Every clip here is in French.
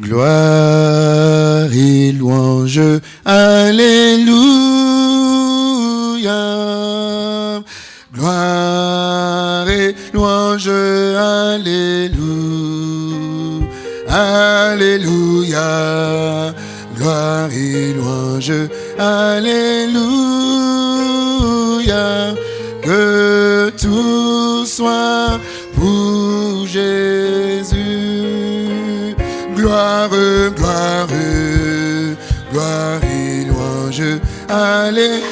Gloire et louange, Alléluia. Gloire et louange, Alléluia. Alléluia. Gloire et louange, Alléluia. Louange,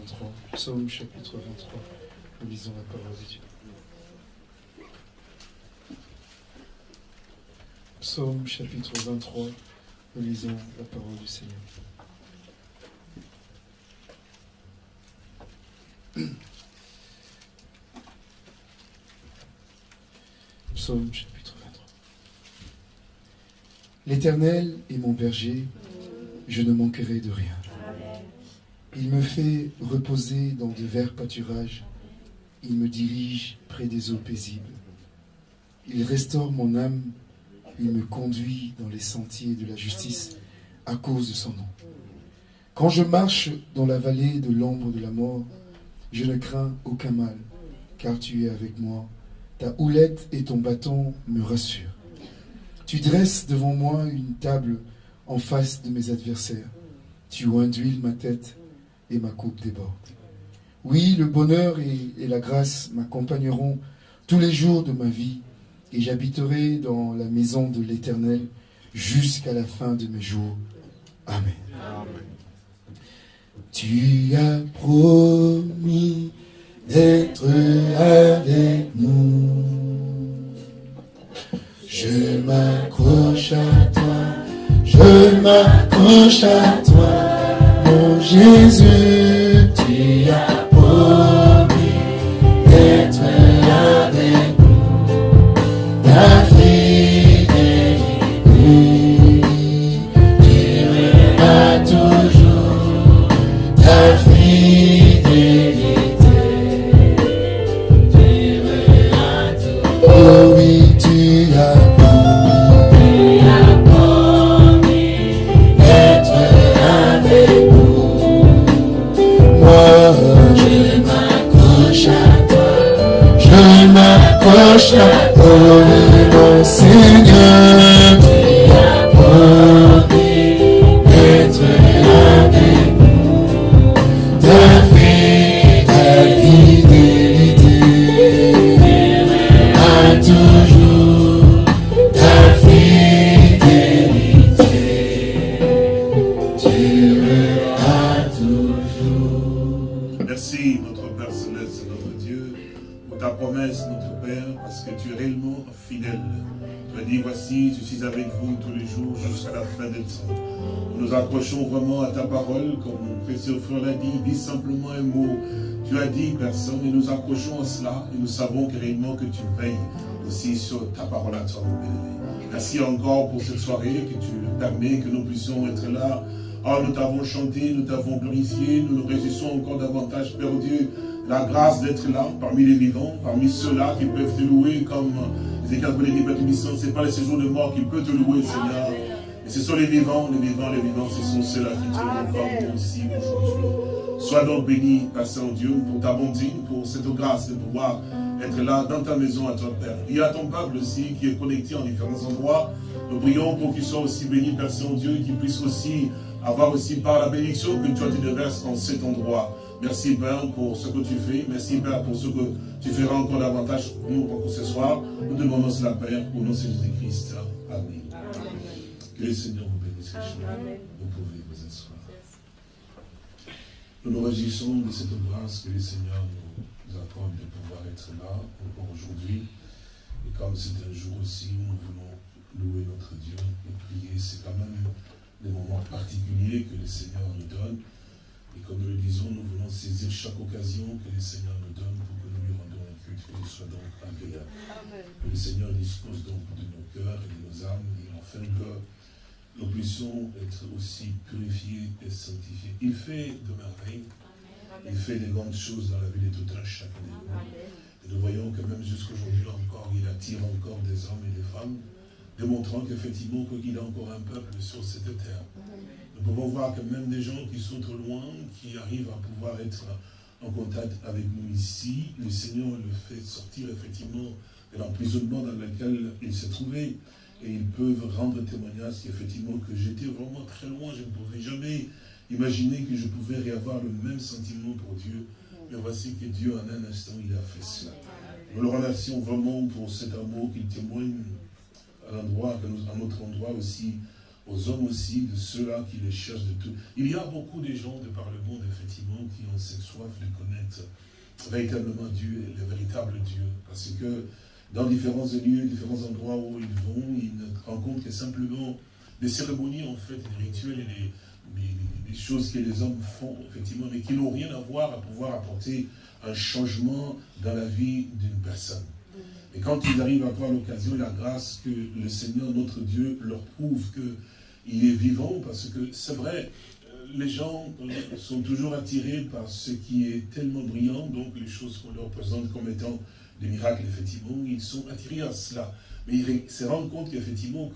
23. Psaume chapitre 23. Nous lisons la parole de Dieu. Psaume chapitre 23. Nous lisons la parole du Seigneur. Psaume chapitre 23. L'Éternel est mon berger, je ne manquerai de rien. Il me fait reposer dans de verts pâturages, il me dirige près des eaux paisibles. Il restaure mon âme, il me conduit dans les sentiers de la justice à cause de son nom. Quand je marche dans la vallée de l'ombre de la mort, je ne crains aucun mal, car tu es avec moi. Ta houlette et ton bâton me rassurent. Tu dresses devant moi une table en face de mes adversaires. Tu induis ma tête et ma coupe déborde. Oui, le bonheur et, et la grâce m'accompagneront tous les jours de ma vie, et j'habiterai dans la maison de l'Éternel jusqu'à la fin de mes jours. Amen. Tu as promis d'être avec nous. Je m'accroche à toi, je m'accroche à toi, mon Jésus. Tu as à Nous nous accrochons vraiment à ta parole, comme mon précieux frère l'a dit, dis simplement un mot. Tu as dit, personne, et nous accrochons à cela, et nous savons que réellement que tu veilles aussi sur ta parole à toi. Merci encore pour cette soirée, que tu permets, que nous puissions être là. Ah, nous t'avons chanté, nous t'avons glorifié, nous nous réjouissons encore davantage, Père Dieu, la grâce d'être là, parmi les vivants, parmi ceux-là qui peuvent te louer comme Tubissant, ce n'est pas le séjour de mort qui peut te louer, Seigneur. Ce sont les vivants, les vivants, les vivants, ce sont ceux-là qui te moi aussi aujourd'hui. Sois donc béni, Père Saint-Dieu, pour ta bonté, pour cette grâce de pouvoir être là dans ta maison à toi, Père. Il y a ton peuple aussi qui est connecté en différents endroits. Nous prions pour qu'il soit aussi béni, Père Saint-Dieu, qu'il puisse aussi avoir aussi par la bénédiction que toi tu déverses en cet endroit. Merci Père pour ce que tu fais. Merci Père pour ce que tu feras encore davantage pour nous pour ce soir. Nous demandons cela Père au nom de Jésus-Christ. Amen. Que le Seigneur vous bénisse. Vous pouvez vous asseoir. Nous nous réjouissons de cette grâce que le Seigneur nous accorde de pouvoir être là encore aujourd'hui. Et comme c'est un jour aussi où nous voulons louer notre Dieu et prier, c'est quand même des moments particulier que le Seigneur nous donne. Et comme nous le disons, nous voulons saisir chaque occasion que le Seigneur nous donne pour que nous lui rendons un culte qui soit donc agréable. Que le Seigneur dispose donc de nos cœurs et de nos âmes, et afin que nous puissions être aussi purifiés et sanctifiés. Il fait de merveilles, il fait des grandes choses dans la vie de tout un chacun de nous. Et nous voyons que même jusqu'aujourd'hui encore, il attire encore des hommes et des femmes démontrant qu'effectivement qu'il a encore un peuple sur cette terre. Nous pouvons voir que même des gens qui sont trop loin, qui arrivent à pouvoir être en contact avec nous ici, le Seigneur le fait sortir effectivement de l'emprisonnement dans lequel il s'est trouvé. Et ils peuvent rendre témoignage qu'effectivement que j'étais vraiment très loin, je ne pouvais jamais imaginer que je pouvais réavoir le même sentiment pour Dieu. Mais voici que Dieu en un instant, il a fait cela. Nous le remercions vraiment pour cet amour qu'il témoigne à l'endroit, à notre endroit aussi, aux hommes aussi, de ceux-là qui les cherchent de tout. Il y a beaucoup de gens de par le monde, effectivement, qui ont cette soif de connaître véritablement Dieu, le véritable Dieu. Parce que dans différents lieux, différents endroits où ils vont, ils ne rencontrent que simplement des cérémonies, en fait, des rituels et des, choses que les hommes font, effectivement, mais qui n'ont rien à voir à pouvoir apporter un changement dans la vie d'une personne. Et quand ils arrivent à avoir l'occasion et la grâce que le Seigneur, notre Dieu, leur prouve qu'il est vivant, parce que c'est vrai, les gens sont toujours attirés par ce qui est tellement brillant, donc les choses qu'on leur présente comme étant des miracles, effectivement, ils sont attirés à cela. Mais ils se rendent compte qu'effectivement,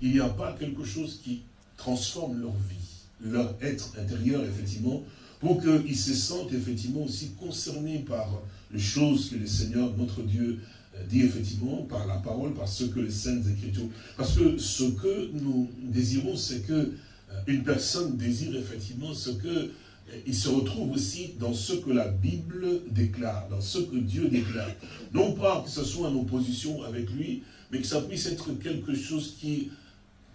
qu'il n'y a pas quelque chose qui transforme leur vie, leur être intérieur, effectivement, pour qu'ils se sentent effectivement aussi concernés par les choses que le Seigneur, notre Dieu, dit effectivement par la parole, par ce que les Saintes Écritures... Parce que ce que nous désirons, c'est que euh, une personne désire effectivement ce que euh, il se retrouve aussi dans ce que la Bible déclare, dans ce que Dieu déclare. Non pas que ce soit en opposition avec lui, mais que ça puisse être quelque chose qui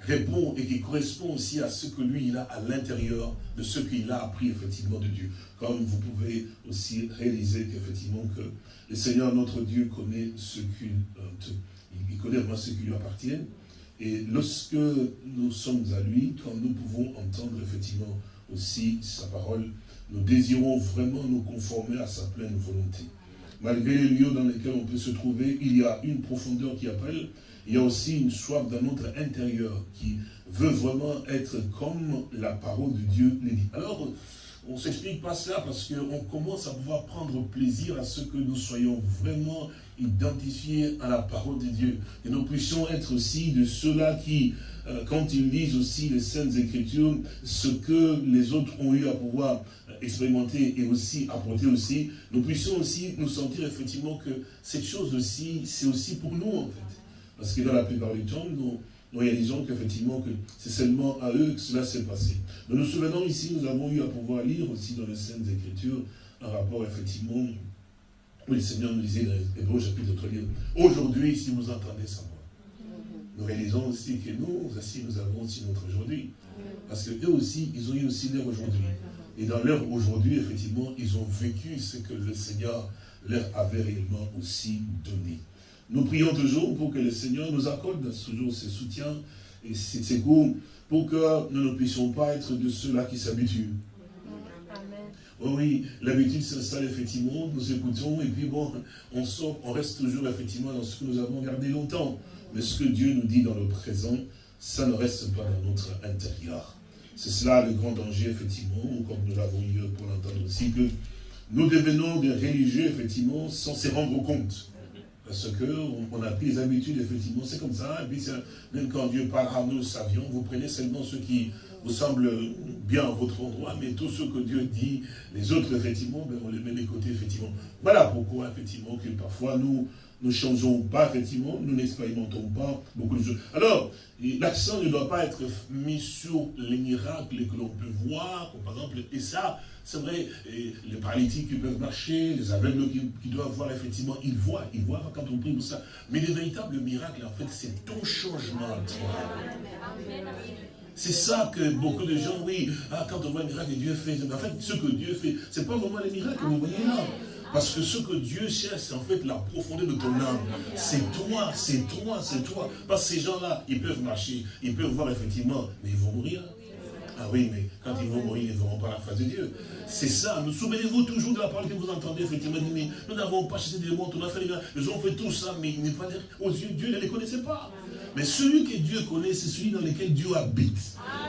répond et qui correspond aussi à ce que lui, il a à l'intérieur de ce qu'il a appris effectivement de Dieu. Comme vous pouvez aussi réaliser qu'effectivement que le Seigneur, notre Dieu, connaît ce qu'il euh, il connaît vraiment ce qui lui appartient. Et lorsque nous sommes à lui, quand nous pouvons entendre effectivement aussi sa parole, nous désirons vraiment nous conformer à sa pleine volonté. Malgré les lieux dans lesquels on peut se trouver, il y a une profondeur qui appelle, il y a aussi une soif dans notre intérieur qui veut vraiment être comme la parole de Dieu dit. Alors, on ne s'explique pas cela parce qu'on commence à pouvoir prendre plaisir à ce que nous soyons vraiment identifiés à la parole de Dieu. Et nous puissions être aussi de ceux-là qui, quand ils lisent aussi les Saintes Écritures, ce que les autres ont eu à pouvoir expérimenter et aussi apporter aussi, nous puissions aussi nous sentir effectivement que cette chose aussi, c'est aussi pour nous en fait. Parce que dans la plupart du temps, nous, nous réalisons qu'effectivement, que c'est seulement à eux que cela s'est passé. Nous nous souvenons ici, nous avons eu à pouvoir lire aussi dans les Saintes Écritures un rapport, effectivement, où le Seigneur nous disait dans Hébreu chapitre 3, aujourd'hui, si vous entendez voix. Nous réalisons aussi que nous aussi, nous avons aussi notre aujourd'hui. Parce qu'eux aussi, ils ont eu aussi leur aujourd'hui. Et dans leur aujourd'hui, effectivement, ils ont vécu ce que le Seigneur leur avait réellement aussi donné. Nous prions toujours pour que le Seigneur nous accorde toujours ses soutiens et ses secours pour que nous ne puissions pas être de ceux-là qui s'habituent. Oh oui, l'habitude s'installe effectivement, nous écoutons et puis bon, on sort, on reste toujours effectivement dans ce que nous avons gardé longtemps. Mais ce que Dieu nous dit dans le présent, ça ne reste pas dans notre intérieur. C'est cela le grand danger, effectivement, comme nous l'avons eu pour l'entendre aussi, que nous devenons des religieux, effectivement, sans se rendre compte. Parce qu'on on a pris les habitudes, effectivement, c'est comme ça. Et puis, même quand Dieu parle à nous, savions, vous prenez seulement ce qui vous semble bien à votre endroit, mais tout ce que Dieu dit, les autres, effectivement, ben, on les met de côté, effectivement. Voilà pourquoi, effectivement, que parfois nous ne changeons pas, effectivement, nous n'expérimentons pas beaucoup de choses. Alors, l'accent ne doit pas être mis sur les miracles que l'on peut voir, par exemple, et ça, c'est vrai, les paralytiques qui peuvent marcher, les aveugles qui, doivent voir, effectivement, ils voient, ils voient quand on prie pour ça. Mais le véritable miracle, en fait, c'est ton changement. C'est ça que beaucoup de gens, oui, ah, quand on voit un miracle que Dieu fait, en fait, ce que Dieu fait, c'est pas vraiment les miracles que vous voyez là. Parce que ce que Dieu cherche, c'est en fait la profondeur de ton âme. C'est toi, c'est toi, c'est toi. Parce que ces gens-là, ils peuvent marcher, ils peuvent voir effectivement, mais ils vont mourir. Ah oui, mais quand ils vont mourir, ils ne verront pas la face de Dieu. C'est ça. Nous souvenez-vous toujours de la parole que vous entendez, effectivement, mais nous n'avons pas chassé des démons, on a fait, nous avons fait tout ça, mais il n'est pas aux yeux Dieu, ne les connaissait pas. Mais celui que Dieu connaît, c'est celui dans lequel Dieu habite.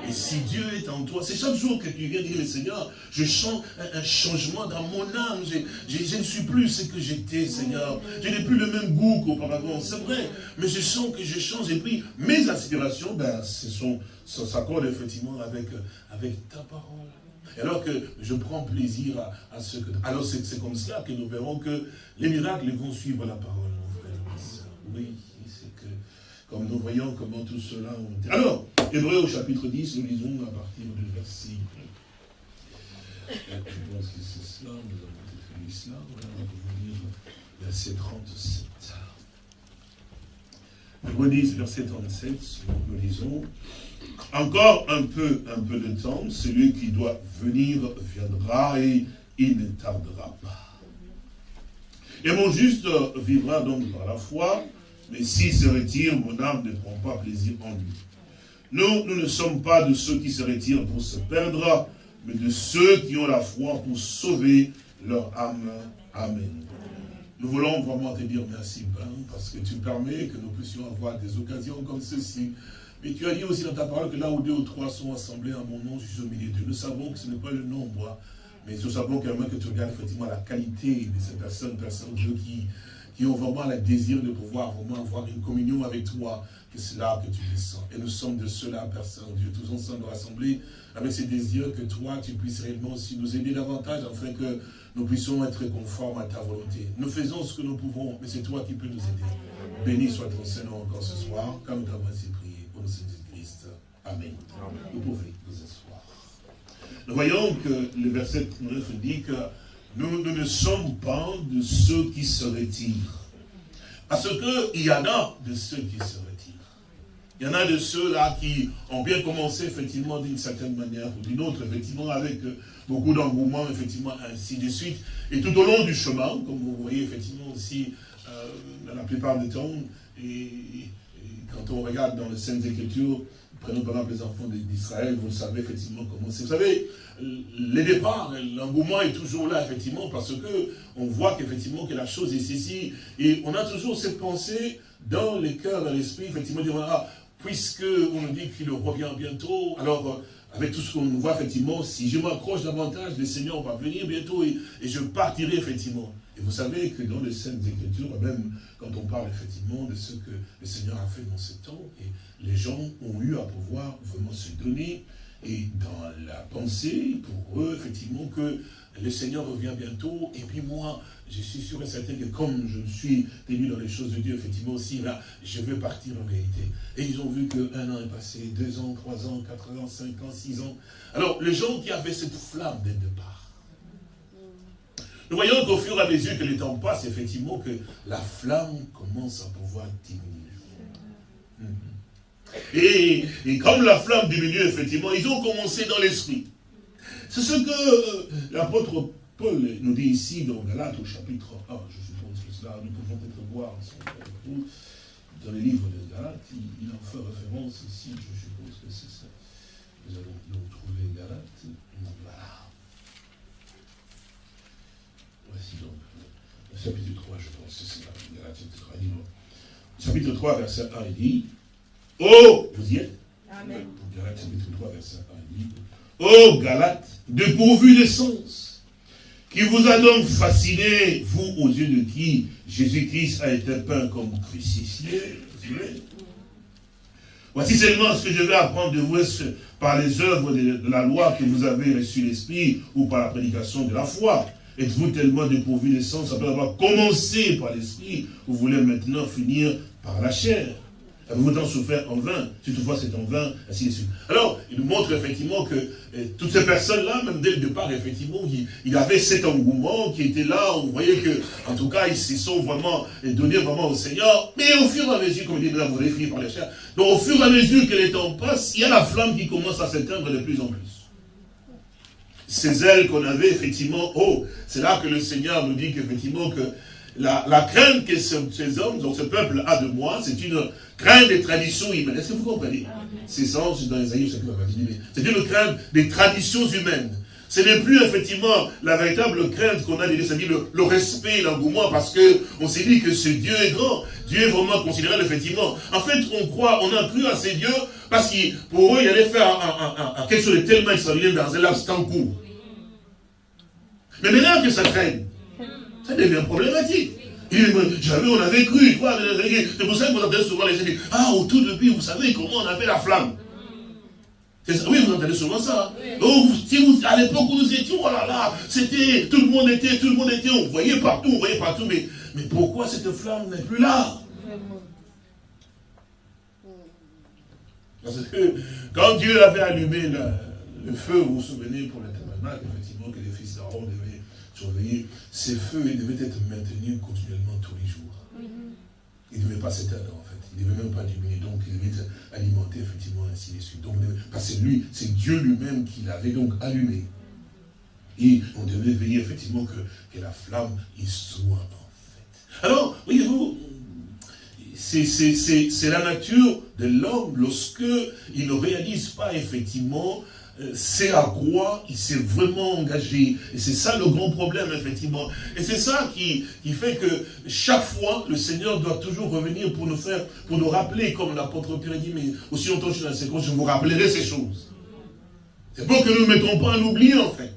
Et si Dieu est en toi, c'est chaque jour que tu viens dire, Seigneur, je sens un, changement dans mon âme. Je, ne suis plus ce que j'étais, Seigneur. Je n'ai plus le même goût qu'auparavant. C'est vrai. Mais je sens que je change. Et puis, mes aspirations, ben, ce sont, s'accorde effectivement avec, avec ta parole. Et alors que je prends plaisir à, ce que... Alors c'est comme cela que nous verrons que les miracles vont suivre la parole, mon frère, Oui, c'est que comme nous voyons comment tout cela... Alors, Hébreu au chapitre 10, nous lisons à partir du verset... Je pense que c'est cela, nous avons lu cela, voilà, on va lire verset 37. Hébreu 10, verset 37, nous lisons... Encore un peu, un peu de temps, celui qui doit venir viendra et il ne tardera pas. Et mon juste vivra donc par la foi, mais s'il se retire, mon âme ne prend pas plaisir en lui. Nous, nous ne sommes pas de ceux qui se retirent pour se perdre, mais de ceux qui ont la foi pour sauver leur âme. Amen. Nous voulons vraiment te dire merci, Père, parce que tu permets que nous puissions avoir des occasions comme ceci mais tu as dit aussi dans ta parole que là où deux ou trois sont assemblés en mon nom, je suis au milieu d'eux. Nous savons que ce n'est pas le nombre, mais nous savons quand même que tu regardes effectivement la qualité de ces personnes, personnes Dieu qui, qui ont vraiment le désir de pouvoir vraiment avoir une communion avec toi, que c'est là que tu descends. Et nous sommes de ceux-là, Père Saint-Dieu, tous ensemble rassemblés avec ces désirs que toi, tu puisses réellement aussi nous aider davantage afin que nous puissions être conformes à ta volonté. Nous faisons ce que nous pouvons, mais c'est toi qui peux nous aider. Béni soit ton Seigneur encore ce soir, comme nous t'avons ainsi prié. Christ. Amen. Vous pouvez vous asseoir. Nous voyons que le verset 9 dit que nous, nous ne sommes pas de ceux qui se retirent. Parce qu'il y en a de ceux qui se retirent. Il y en a de ceux-là qui ont bien commencé, effectivement, d'une certaine manière ou d'une autre, effectivement, avec beaucoup d'engouement, effectivement, ainsi de suite. Et tout au long du chemin, comme vous voyez, effectivement, aussi, euh, dans la plupart des temps, et, quand on regarde dans les Saintes Écritures, prenons par exemple les enfants d'Israël, vous savez effectivement comment c'est. Vous savez, les départs, l'engouement est toujours là, effectivement, parce que on voit qu'effectivement que la chose est ceci, et on a toujours cette pensée dans les cœurs, dans l'esprit, effectivement, de ah, puisque on nous dit qu'il revient bientôt, alors euh, avec tout ce qu'on voit, effectivement, si je m'accroche davantage, le Seigneur va venir bientôt et je partirai, effectivement. Et vous savez que dans les Saintes Écritures, même quand on parle effectivement de ce que le Seigneur a fait dans ce temps, et les gens ont eu à pouvoir vraiment se donner, et dans la pensée, pour eux, effectivement, que le Seigneur revient bientôt, et puis moi, je suis sûr et certain que comme je suis tenu dans les choses de Dieu, effectivement aussi, là, je vais partir en réalité. Et ils ont vu qu'un an est passé, deux ans, trois ans, quatre ans, cinq ans, six ans. Alors, les gens qui avaient cette flamme dès le départ, nous voyons qu'au fur et à mesure que les temps passent, effectivement, que la flamme commence à pouvoir diminuer. Mhm. Et, comme la flamme diminue, effectivement, ils ont commencé dans l'esprit. C'est ce que euh, l'apôtre Paul nous dit ici dans Galates au chapitre 1. Je suppose que cela, nous pouvons peut-être voir dans les livres de Galates, il, en fait référence ici, je suppose que c'est ça. Nous allons trouver Galates. Voilà. Voici donc le chapitre 3, je pense, c'est ça, chapitre 3, verset 1, il dit, Oh, vous y êtes? Amen. Galate, chapitre 3, verset 1, il dit, Oh, Galate, dépourvu de sens, qui vous a donc fasciné, vous, aux yeux de qui Jésus-Christ a été peint comme crucifié. Voici seulement ce que je vais apprendre de vous par les œuvres de la loi que vous avez reçu l'Esprit ou par la prédication de la foi? Êtes-vous tellement dépourvu de sens après avoir commencé par l'esprit, vous voulez maintenant finir par la chair? Avez-vous tant souffert en vain? Si toutefois c'est en vain, ainsi de suite. Alors, il montre effectivement que eh, toutes ces personnes-là, même dès le départ, effectivement, il, avait cet engouement qui était là. On voyait que, en tout cas, ils se sont vraiment donnés vraiment au Seigneur. Mais au fur et à mesure, comme il dit, vous allez finir par la chair. Donc, au fur et à mesure que les temps passent, il y a la flamme qui commence à s'éteindre de plus en plus ces ailes qu'on avait, effectivement, oh, c'est là que le Seigneur nous dit qu'effectivement, que la, la crainte que ce- ces hommes, donc ce peuple a de moi, c'est une crainte des traditions humaines. Est-ce que vous comprenez? C'est ça, c'est dans mais c'est une crainte des traditions humaines. Ce n'est plus effectivement la véritable crainte qu'on a des c'est-à-dire le, le respect, l'engouement, parce que on s'est dit que ce Dieu est grand. Dieu est vraiment considéré effectivement. En fait, on croit, on a cru à ces dieux, parce que pour eux, il allait faire un- un- un- un- quelque chose de tellement extraordinaire dans un laps de temps court. Mais maintenant que ça traîne, ça devient problématique. Jamais on avait cru. quoi, C'est pour ça que vous entendez souvent les gens dire, ah, au tout début, vous savez comment on a fait la flamme. Ça. Oui, vous entendez souvent ça. Vous- si vous- à l'époque où nous étions, oh là là, c'était, tout le monde était, tout le monde était, on voyait partout, on voyait partout, mais, mais pourquoi cette flamme n'est plus là? Parce que quand Dieu avait allumé la- le feu, vous vous souvenez, pour le tabernacle, effectivement, que les fils d'Aaron devaient surveiller, ces feux, ils devaient être maintenus continuellement tous les jours. Ils ne devaient pas s'éteindre, en fait. Ils ne devaient même pas diminuer. Donc, ils devaient être alimentés, effectivement, ainsi de suite. Donc, parce que lui, c'est Dieu lui-même qui l'avait donc allumé. Et on devait veiller, effectivement, que, que la flamme y soit, en fait. Alors, voyez-vous, c'est la nature de l'homme lorsque il ne réalise pas effectivement c'est à quoi il s'est vraiment engagé. Et c'est ça le grand problème, effectivement. Et c'est ça qui, fait que chaque fois, le Seigneur doit toujours revenir pour nous faire, pour nous rappeler, comme l'apôtre Pierre dit, mais aussi longtemps que je suis dans je vous rappellerai ces choses. C'est pour que nous ne mettons pas à l'oubli, en fait.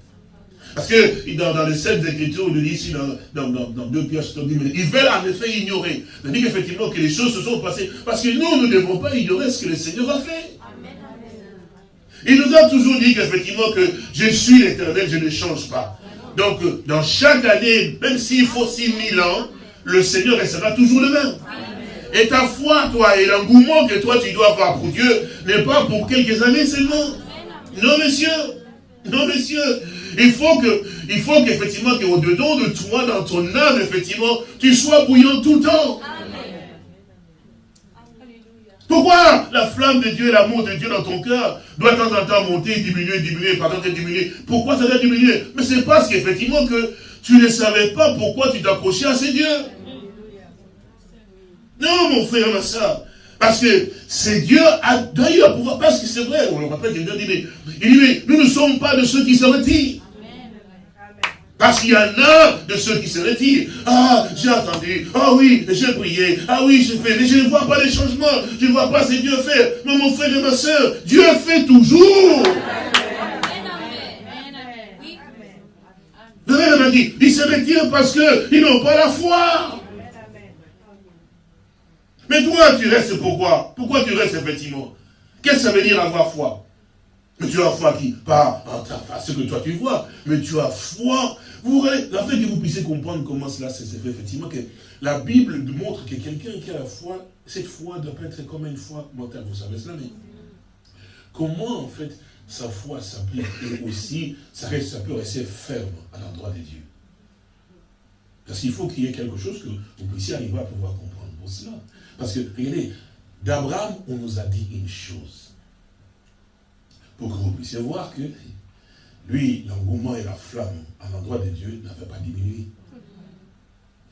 Parce que dans, dans les sept écritures, on nous dit ici, dans, dans, dans, deux pièces, on dit, mais ils veulent en effet ignorer. Dit qu'effectivement que les choses se sont passées. Parce que nous, nous ne devons pas ignorer ce que le Seigneur a fait. Il nous a toujours dit qu'effectivement que je suis l'éternel, je ne change pas. Donc, euh, dans chaque année, même s'il faut 6000 ans, le Seigneur restera toujours le même. Et ta foi, toi, et l'engouement que toi tu dois avoir pour Dieu, n'est pas pour quelques années seulement. Non, monsieur. Non, monsieur. Il faut que, il faut qu'effectivement, qu'au-dedans de toi, dans ton âme, effectivement, tu sois bouillant tout le temps. Pourquoi la flamme de Dieu et l'amour de Dieu dans ton cœur doit de temps en temps monter, diminuer, diminuer, pardon, diminuer? Pourquoi ça doit diminuer? Mais c'est parce qu'effectivement que tu ne savais pas pourquoi tu t'accrochais à ces dieux. Non, mon frère, ma soeur. Parce que c'est Dieu a d'ailleurs pouvoir, parce que c'est vrai, on le rappelle, quelqu'un dit, mais, il dit, mais nous ne sommes pas de ceux qui se retirent. Parce qu'il y en a de ceux qui se retirent. Ah, j'ai entendu. Ah oui, j'ai prié. Ah oui, j'ai fait. Mais je ne vois pas les changements. Je ne vois pas ce que Dieu fait. Mais mon frère et ma soeur, Dieu fait toujours. Le Père m'a dit, ils se retirent parce qu'ils n'ont pas la foi. Mais toi, tu restes pourquoi? Pourquoi tu restes effectivement? Qu'est-ce que ça veut dire avoir foi? Mais tu as foi qui? Pas en ta face, ce que toi tu vois, mais tu as foi. Voyez, afin que vous puissiez comprendre comment cela s'est fait, effectivement, que la Bible montre que quelqu'un qui a la foi, cette foi doit pas être comme une foi mentale, vous savez cela, mais comment en fait sa foi s'applique et aussi ça, ça peut rester ferme à l'endroit de Dieu? Parce qu'il faut qu'il y ait quelque chose que vous puissiez arriver à pouvoir comprendre pour cela. Parce que, regardez, d'Abraham, on nous a dit une chose. Pour que vous puissiez voir que lui, l'engouement et la flamme à l'endroit de Dieu n'avaient pas diminué.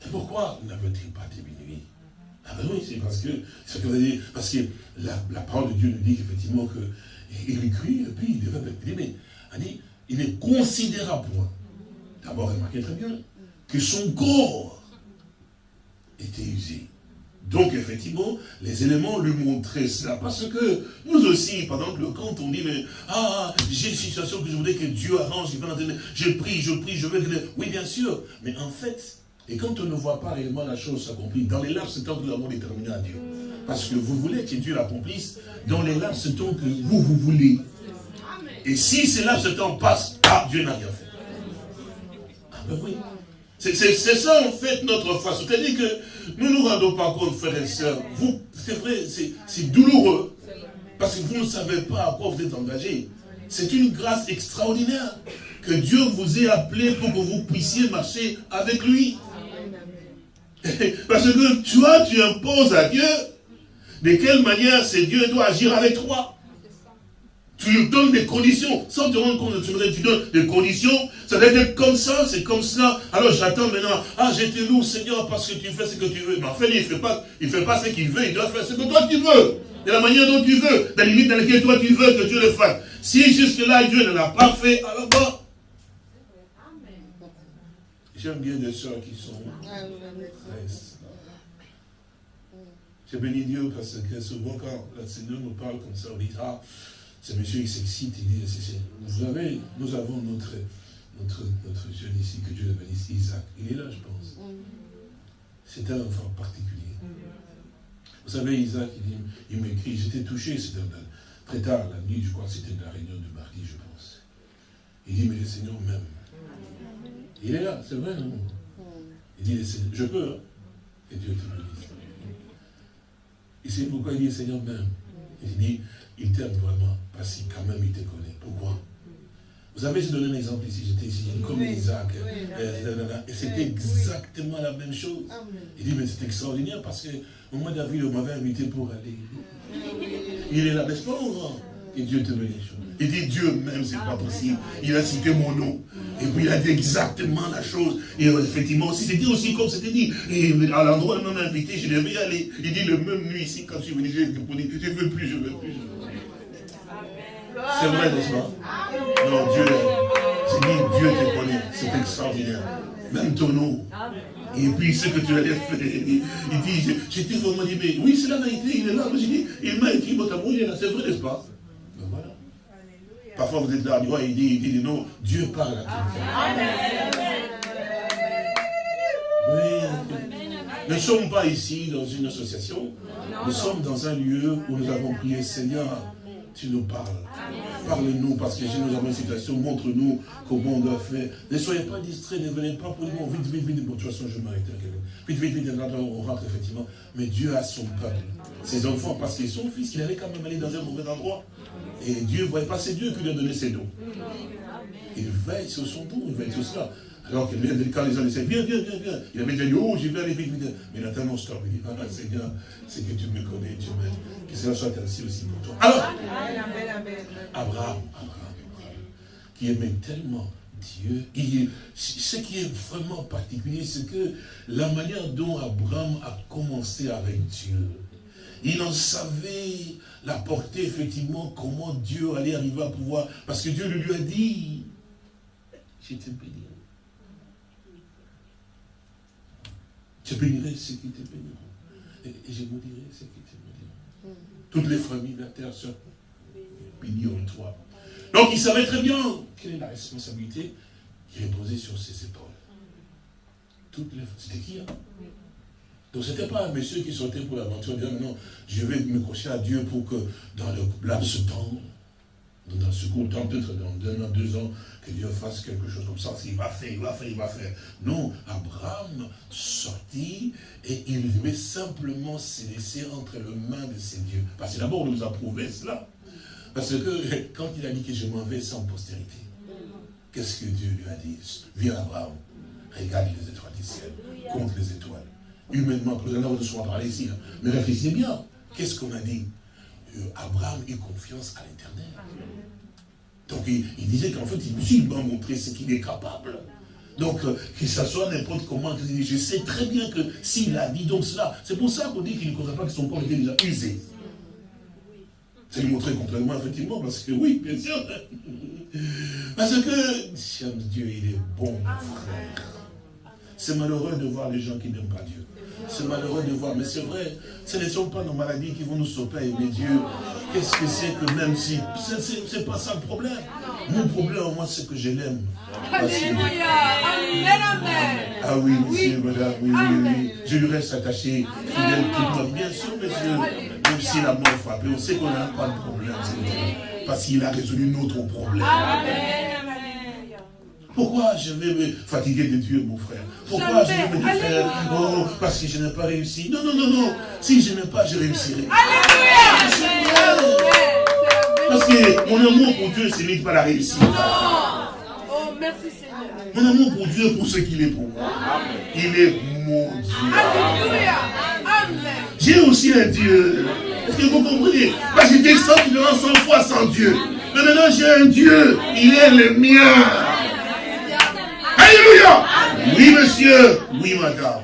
Et pourquoi n'avait-il pas diminué? Ah ben oui, c'est parce que, parce que la, parole de Dieu nous dit qu'effectivement que il écrit, et puis il devait mais il dit, il est considérable. D'abord, remarquez très bien que son corps était usé. Donc, effectivement, les éléments lui montraient cela. Parce que nous aussi, par exemple, quand on dit, mais, ah, j'ai une situation que je voudrais que Dieu arrange, je prie, je prie, je veux que... Oui, bien sûr. Mais en fait, et quand on ne voit pas réellement la chose s'accomplir, dans les laps, c'est temps que nous l'avons déterminé à Dieu. Parce que vous voulez que Dieu l'accomplisse, dans les laps, c'est temps que vous, vous voulez. Et si ces laps, ce temps passe, ah, Dieu n'a rien fait. Ah ben oui. C'est ça en fait notre foi. C'est-à-dire que nous ne nous rendons pas compte, frères et sœurs. Vous, c'est vrai, c'est douloureux. Parce que vous ne savez pas à quoi vous êtes engagés. C'est une grâce extraordinaire que Dieu vous ait appelé pour que vous puissiez marcher avec lui. Parce que toi, tu imposes à Dieu de quelle manière ce Dieu doit agir avec toi. Tu lui donnes des conditions, sans te rendre compte, tu, tu donnes des conditions, ça doit être comme ça, c'est comme cela. Alors j'attends maintenant, ah j'étais lourd Seigneur parce que tu fais ce que tu veux. Mais en fait, il ne fait pas, il fait pas ce qu'il veut, il doit faire ce que toi tu veux. De la manière dont tu veux, dans la limite dans laquelle toi tu veux que Dieu le fasse. Si jusque-là Dieu ne l'a pas fait, alors bon. J'aime bien des soeurs qui sont J'ai béni Dieu parce que souvent quand le Seigneur nous parle comme ça, on dit, ah, ce monsieur il s'excite, il dit, vous savez, nous avons notre, notre, notre jeune ici, que Dieu le bénisse, Isaac, il est là je pense. C'est un enfant particulier. Vous savez, Isaac, il, il m'écrit, j'étais touché, c'était très tard la nuit, je crois que c'était la réunion de mardi, je pense. Il dit, mais le Seigneur m'aime. Il est là, c'est vrai, non? Il dit, je peux, hein? et Dieu te bénisse. Et c'est pourquoi il dit, Seigneur m'aime. Il dit, il t'aime vraiment, parce qu'il quand même il te connaît. Pourquoi? Vous savez, je donné un exemple ici, j'étais ici, comme Isaac. Euh, et c'était exactement la même chose. Il dit, mais c'est extraordinaire parce que au mois d'avril, on m'avait invité pour aller. Il est là, n'est-ce pas, Et Dieu te bénisse. Il dit Dieu même, c'est pas possible. Il a cité mon nom. Et puis il a dit exactement la chose. Et effectivement, c'était aussi comme c'était dit. Et à l'endroit où il m'a invité, je devais y aller. Il dit le même nuit ici, quand je suis venu, je dit, je ne veux plus, je ne veux plus. C'est vrai, n'est-ce pas Non, Dieu, c'est dit, Dieu te connaît. C'est extraordinaire. Même ton nom. Et puis ce que tu allais faire, il dit, j'étais vraiment dit, mais oui, c'est la vérité, il est là. J'ai dit, il m'a écrit, votre amour, il est là, c'est vrai, n'est-ce pas? Parfois vous êtes là, il dit, il dit, non, Dieu parle à toi. Oui. Nous ne sommes pas ici dans une association, nous sommes dans un lieu où nous avons prié, Seigneur, tu nous parles. Parle-nous, parce que j'ai nous avons une situation, montre-nous comment on doit faire. Ne soyez pas distraits, ne venez pas pour dire, vite, vite, vite, bon, de toute façon, je m'arrête. Vite, vite, vite, on rentre effectivement. Mais Dieu a son peuple, ses enfants, parce qu'ils sont fils, il allait quand même aller dans un mauvais endroit. Et Dieu voyait pas, c'est Dieu qui lui a donné ses dons. Il veille sur son don, il veille sur cela. Alors que quand les gens disaient, viens, viens, viens, viens, il avait dit, oh, j'y vais aller vite, vite. Mais Nathan, stop. Il dit, ah, Seigneur, c'est que tu me connais, tu m'aimes. Que cela soit ainsi aussi pour toi. Alors, Abraham, Abraham, qui aimait tellement Dieu, ce qui est vraiment particulier, c'est que la manière dont Abraham a commencé avec Dieu, il en savait la portée, effectivement, comment Dieu allait arriver à pouvoir, parce que Dieu lui a dit, je te bénis. Je bénirai ceux qui te béniront. Et, je vous dirai ceux qui te béniront. Toutes les familles de la terre seront bénies en toi. Donc il savait très bien quelle est la responsabilité qui reposait sur ses épaules. Toutes les C'était qui hein? Donc ce n'était pas un monsieur qui sortait pour l'aventure, disant non, je vais me crocher à Dieu pour que dans le laps de temps, dans ce court temps, peut-être dans un an, deux ans, que Dieu fasse quelque chose comme ça. Il va faire, il va faire, il va faire. Non, Abraham sortit et il devait simplement se laisser entre les mains de ses dieux. Parce que d'abord, on nous a prouvé cela. Parce que quand il a dit que je m'en vais sans postérité, qu'est-ce que Dieu lui a dit? Viens Abraham, regarde les étoiles du ciel, compte les étoiles. Humainement, nous allons de parler ici, hein. mais réfléchissez bien. Qu'est-ce qu'on a dit? Abraham eut confiance à l'éternel. Donc il, disait qu'en fait, il m'a montré ce qu'il est capable. Donc, euh, que ça soit n'importe comment, je sais très bien que s'il a dit donc cela, c'est pour ça qu'on dit qu'il ne croit pas que son corps était déjà usé. C'est lui montrer contrairement, effectivement, parce que oui, bien sûr. Parce que, Dieu, il est bon, mon frère. C'est malheureux de voir les gens qui n'aiment pas Dieu. C'est malheureux de voir, mais c'est vrai, ce ne sont pas nos maladies qui vont nous sauver aimer Dieu. Qu'est-ce que c'est que même si... C'est pas ça le problème. Mon problème, moi, c'est que je l'aime. Alléluia. Ah oui, monsieur, madame, oui, oui, oui. Je lui reste attaché, fidèle tout Bien sûr, monsieur, même si la mort frappe, on sait qu'on n'a pas de problème, parce qu'il a résolu notre problème. Amen. Pourquoi je vais me fatiguer de Dieu, mon frère? Pourquoi je vais me dire, oh, parce que je n'ai pas réussi Non, non, non, non. Si je n'ai pas, je réussirai. Alléluia Parce que mon amour pour Dieu, ce n'est pas la réussite. Oh, merci Seigneur. Mon amour pour Dieu, pour ce qu'il est pour moi. Il est mon Dieu. Alléluia. J'ai aussi un Dieu. Est-ce que vous comprenez? Moi, j'étais 100 100 fois sans Dieu. Mais maintenant, j'ai un Dieu. Il est le mien. Alléluia. Oui, monsieur. Oui, madame.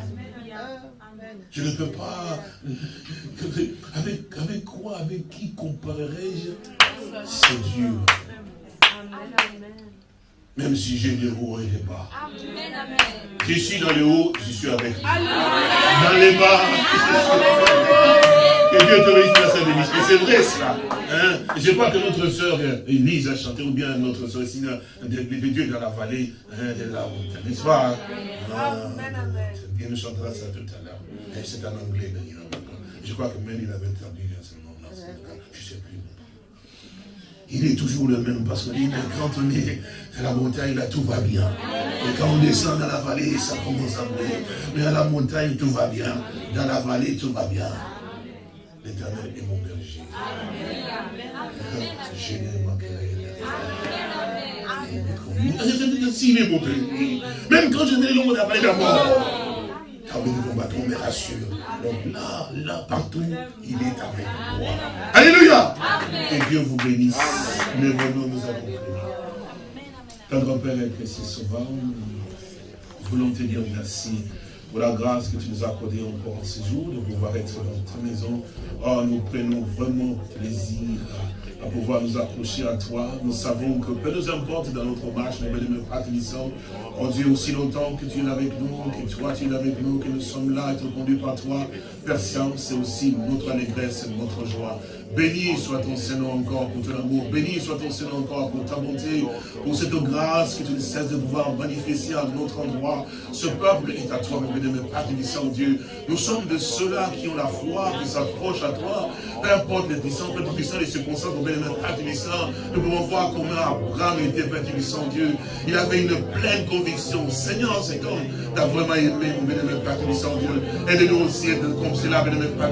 Je ne peux pas... Avec, avec quoi, avec qui comparerai-je C'est Dieu. Même si j'ai des hauts et des bas. Je suis dans les hauts, je suis avec. Dans les bas, que Dieu te réussisse. Et c'est vrai cela. Hein? Je crois que notre sœur Elise a chanté, ou bien notre sœur Sina, de, Dieu dans la vallée hein, de la montagne. N'est-ce pas ah, Bien nous chantera ça tout à l'heure. C'est en anglais. Je crois que même il avait traduit ce moment-là. Je ne sais plus il est toujours le même. Parce que quand on est à la montagne, là, tout va bien. Et quand on descend dans la vallée, ça commence à brûler. Mais à la montagne, tout va bien. Dans la vallée, tout va bien. L'éternel est mon berger. Je ne manquerai S'il est mon berger, même quand je mets l'ombre de la mort, oui, nous combattons, mais rassure. Donc là, là, partout, il est avec moi. Alléluia. Que Dieu vous bénisse. Mais venons, nous avons prié. Tendre Père et précieux Sauveur, nous voulons te dire merci pour la grâce que tu nous as accordée encore en ce jour, de pouvoir être dans ta maison. Oh, nous prenons vraiment plaisir à pouvoir nous accrocher à toi. Nous savons que peu nous importe dans notre marche, nous ne pas Oh Dieu, aussi longtemps que tu es avec nous, que toi tu es avec nous, que nous sommes là, être conduits par toi. Père c'est aussi notre allégresse notre joie. Béni soit ton Seigneur encore pour ton amour. Béni soit ton Seigneur encore pour ta bonté, pour cette grâce que tu ne cesses de pouvoir manifester à notre endroit. Ce peuple est à toi, mon bénémoine, Père Dieu. Nous sommes de ceux-là qui ont la foi, qui s'approchent à toi. Peu importe les puissants, Père Tébissant, les circonstances, mon bénémoine, Père. Nous pouvons voir comment Abraham était, Père Dieu. Il avait une pleine conviction. Seigneur, c'est comme tu as vraiment aimé, mon bénémoine, Père Dieu. Aide-nous aussi à être comme cela, bénémoine, Père.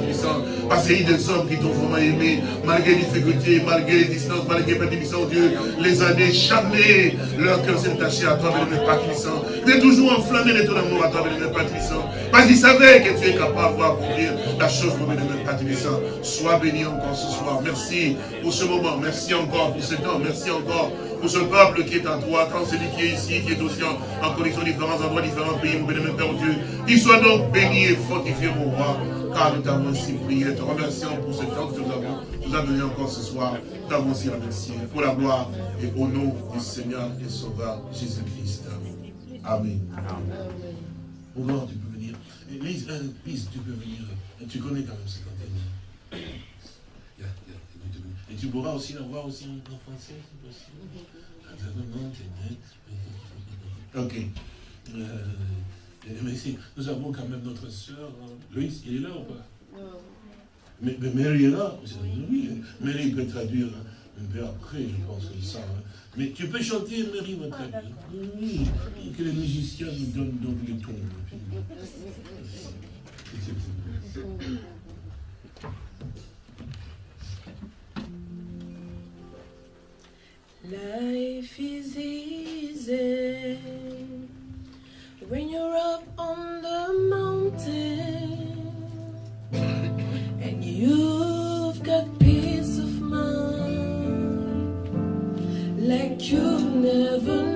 Parce qu'il y a des hommes qui t'ont vraiment aimé malgré les difficultés, malgré les distances, malgré les bénédictions, Dieu, les années, jamais leur cœur s'est attaché à toi, Père Tébissant. Tu es toujours enflammé de ton amour à toi, Père Tébissant. Parce qu'il savait que tu es capable d'accomplir la chose, bénémoine Père Tébissant. Sois béni encore ce soir. Merci pour ce moment. Merci encore pour ce temps. Merci encore pour ce peuple qui est en toi, tant celui qui est ici, qui est aussi en, en conditions différents endroits, différents pays, mon bénémoine Père Dieu. Qu'il soit donc béni et fortifié, mon roi car nous t'avons ainsi prié, te remercions pour ce temps que avons, nous a donné encore ce soir. Nous t'avons aussi remercié pour la gloire et au nom du Seigneur et Sauveur Jésus-Christ. Amen. Au revoir, tu peux venir. Lise, Lise, tu peux venir. Tu connais quand même ce cantique. Et tu pourras aussi la voir aussi en français, si possible. Ok. Euh, mais si, nous avons quand même notre soeur, hein. Louise, il est là ou pas? Mais, mais, Mary est là. Oui, Mary peut traduire un peu après, je pense que ça. Hein. Mais tu peux chanter, Mary va traduire. Oui, que les musiciens nous donnent donc les tons. Life is easy. when you're up on the mountain you've got peace of mind like you've never